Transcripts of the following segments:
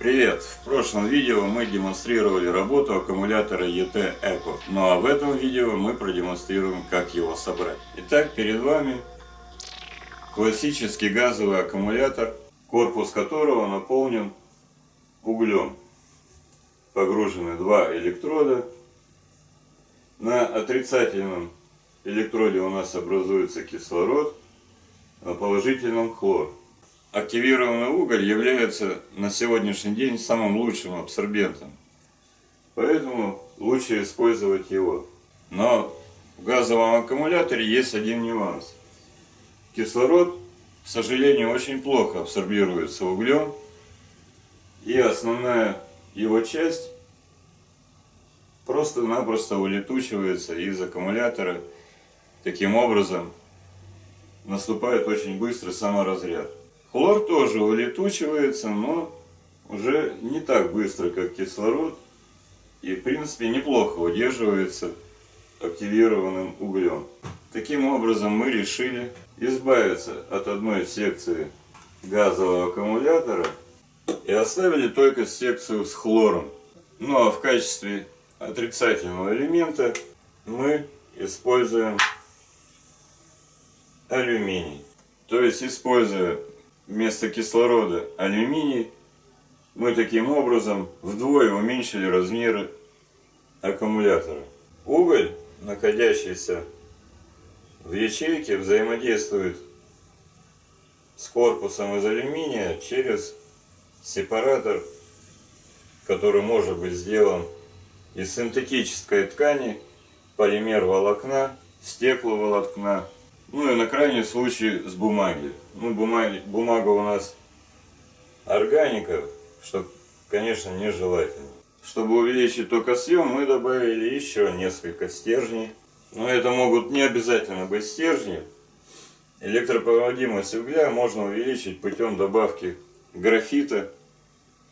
Привет! В прошлом видео мы демонстрировали работу аккумулятора ET Eco. Ну а в этом видео мы продемонстрируем, как его собрать. Итак, перед вами классический газовый аккумулятор, корпус которого наполнен углем. Погружены два электрода. На отрицательном электроде у нас образуется кислород, на положительном хлор. Активированный уголь является на сегодняшний день самым лучшим абсорбентом. Поэтому лучше использовать его. Но в газовом аккумуляторе есть один нюанс. Кислород, к сожалению, очень плохо абсорбируется углем. И основная его часть просто-напросто улетучивается из аккумулятора. Таким образом, наступает очень быстрый саморазряд. Хлор тоже улетучивается, но уже не так быстро, как кислород. И в принципе неплохо удерживается активированным углем. Таким образом мы решили избавиться от одной секции газового аккумулятора и оставили только секцию с хлором. Ну а в качестве отрицательного элемента мы используем алюминий. То есть используя вместо кислорода алюминий, мы таким образом вдвое уменьшили размеры аккумулятора. Уголь, находящийся в ячейке, взаимодействует с корпусом из алюминия через сепаратор, который может быть сделан из синтетической ткани, полимер волокна, стекловолокна, ну и на крайний случай с бумаги. Ну, бумаги, бумага у нас органика, что, конечно, нежелательно. Чтобы увеличить токосъем, мы добавили еще несколько стержней. Но это могут не обязательно быть стержни. Электропроводимость угля можно увеличить путем добавки графита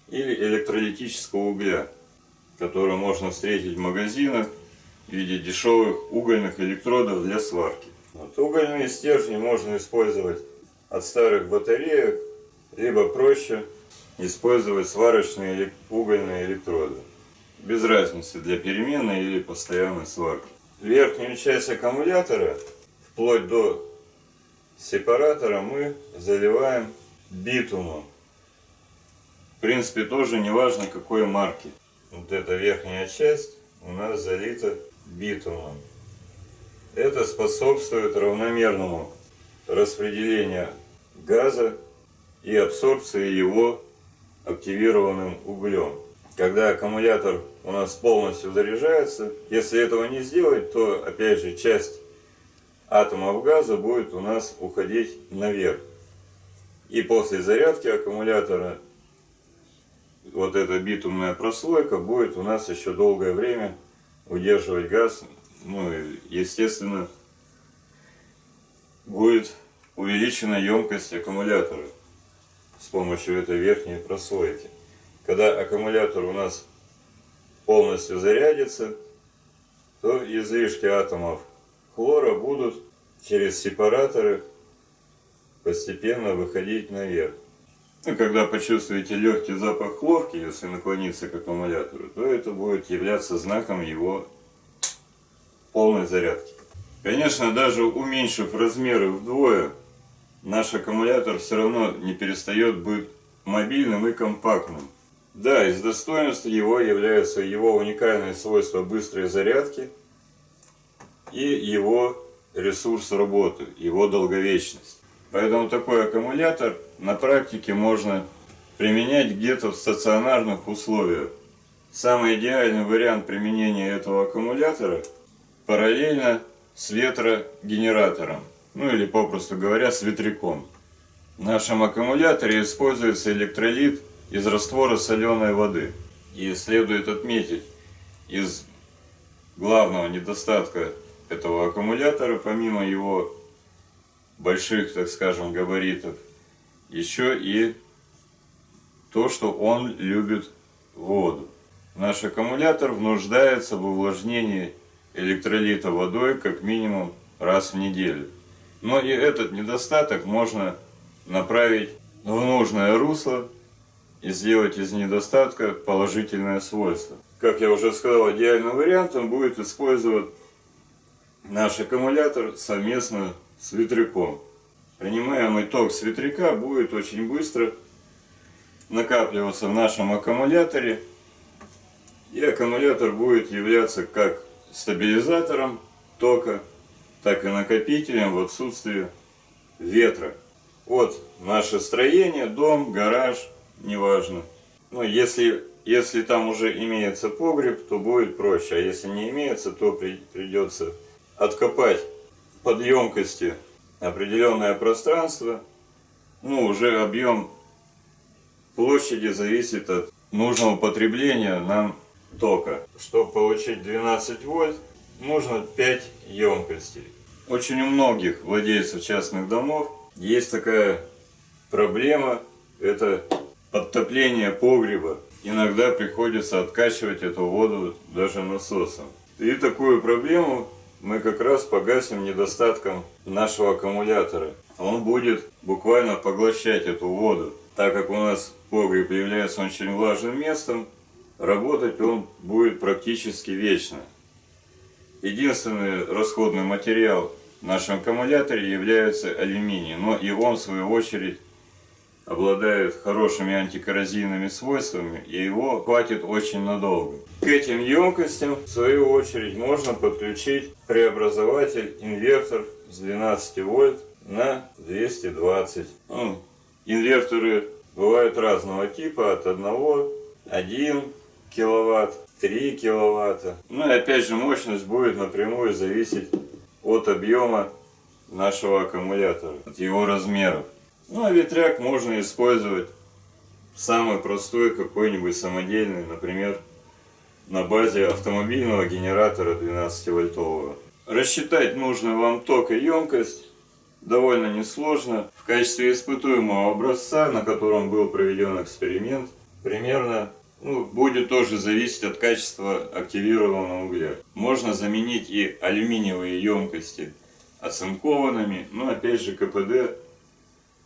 или электролитического угля, который можно встретить в магазинах в виде дешевых угольных электродов для сварки. Вот, угольные стержни можно использовать от старых батареек, либо проще использовать сварочные угольные электроды. Без разницы для переменной или постоянной сварки. Верхнюю часть аккумулятора, вплоть до сепаратора, мы заливаем битумом. В принципе, тоже не важно какой марки. Вот эта верхняя часть у нас залита битумом. Это способствует равномерному распределению газа и абсорбции его активированным углем. Когда аккумулятор у нас полностью заряжается, если этого не сделать, то опять же часть атомов газа будет у нас уходить наверх. И после зарядки аккумулятора вот эта битумная прослойка будет у нас еще долгое время удерживать газ ну, естественно, будет увеличена емкость аккумулятора с помощью этой верхней прослойки. Когда аккумулятор у нас полностью зарядится, то излишки атомов хлора будут через сепараторы постепенно выходить наверх. И когда почувствуете легкий запах хлорки, если наклониться к аккумулятору, то это будет являться знаком его полной зарядки. Конечно, даже уменьшив размеры вдвое, наш аккумулятор все равно не перестает быть мобильным и компактным. Да, из достоинств его являются его уникальные свойства быстрой зарядки и его ресурс работы, его долговечность. Поэтому такой аккумулятор на практике можно применять где-то в стационарных условиях. Самый идеальный вариант применения этого аккумулятора – параллельно с ветрогенератором, ну или попросту говоря с ветряком. В нашем аккумуляторе используется электролит из раствора соленой воды. И следует отметить, из главного недостатка этого аккумулятора, помимо его больших, так скажем, габаритов, еще и то, что он любит воду. Наш аккумулятор нуждается в увлажнении электролита водой как минимум раз в неделю. Но и этот недостаток можно направить в нужное русло и сделать из недостатка положительное свойство. Как я уже сказал, идеальным вариантом будет использовать наш аккумулятор совместно с ветряком. Принимаемый ток с ветряка будет очень быстро накапливаться в нашем аккумуляторе. И аккумулятор будет являться как стабилизатором тока, так и накопителем в отсутствии ветра. Вот наше строение, дом, гараж, неважно. Но если, если там уже имеется погреб, то будет проще. А если не имеется, то при, придется откопать под емкости определенное пространство. Ну, уже объем площади зависит от нужного потребления нам тока. Чтобы получить 12 вольт, нужно 5 емкостей. Очень у многих владельцев частных домов есть такая проблема, это подтопление погреба. Иногда приходится откачивать эту воду даже насосом. И такую проблему мы как раз погасим недостатком нашего аккумулятора. Он будет буквально поглощать эту воду. Так как у нас погреб является очень влажным местом, работать он будет практически вечно. Единственный расходный материал в нашем аккумуляторе является алюминий, но и он в свою очередь обладает хорошими антикоррозийными свойствами и его хватит очень надолго. К этим емкостям в свою очередь можно подключить преобразователь инвертор с 12 вольт на 220. Ну, инверторы бывают разного типа, от 1, 1 киловатт, 3 киловатта. Ну и опять же мощность будет напрямую зависеть от объема нашего аккумулятора, от его размеров. Ну а ветряк можно использовать самый простой какой-нибудь самодельный, например, на базе автомобильного генератора 12 вольтового. Рассчитать нужно вам ток и емкость довольно несложно. В качестве испытуемого образца, на котором был проведен эксперимент, примерно ну, будет тоже зависеть от качества активированного угля. Можно заменить и алюминиевые емкости оцинкованными, но опять же КПД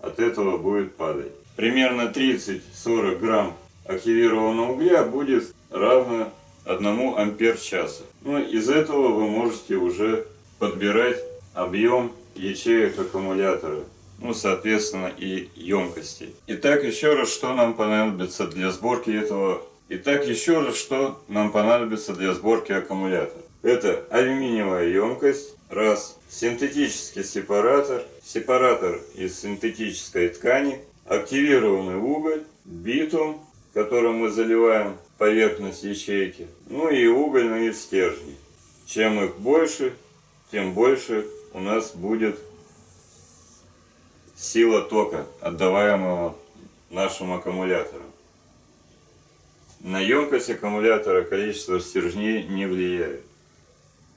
от этого будет падать. Примерно 30-40 грамм активированного угля будет равно 1 ампер часа. Ну, из этого вы можете уже подбирать объем ячеек аккумулятора. Ну, соответственно, и емкости. Итак, еще раз, что нам понадобится для сборки этого... Итак, еще раз, что нам понадобится для сборки аккумулятора. Это алюминиевая емкость, раз, синтетический сепаратор, сепаратор из синтетической ткани, активированный уголь, битум, которым мы заливаем поверхность ячейки, ну и угольные стержни. Чем их больше, тем больше у нас будет сила тока, отдаваемого нашим аккумуляторам. На емкость аккумулятора количество стержней не влияет.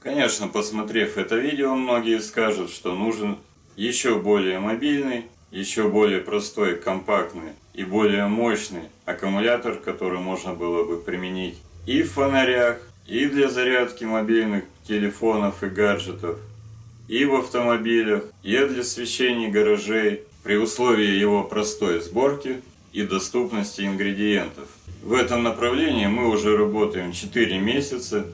Конечно, посмотрев это видео, многие скажут, что нужен еще более мобильный, еще более простой, компактный и более мощный аккумулятор, который можно было бы применить и в фонарях, и для зарядки мобильных телефонов и гаджетов, и в автомобилях, и для освещения гаражей, при условии его простой сборки и доступности ингредиентов. В этом направлении мы уже работаем 4 месяца,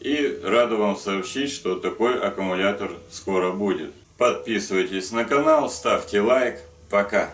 и рада вам сообщить, что такой аккумулятор скоро будет. Подписывайтесь на канал, ставьте лайк. Пока!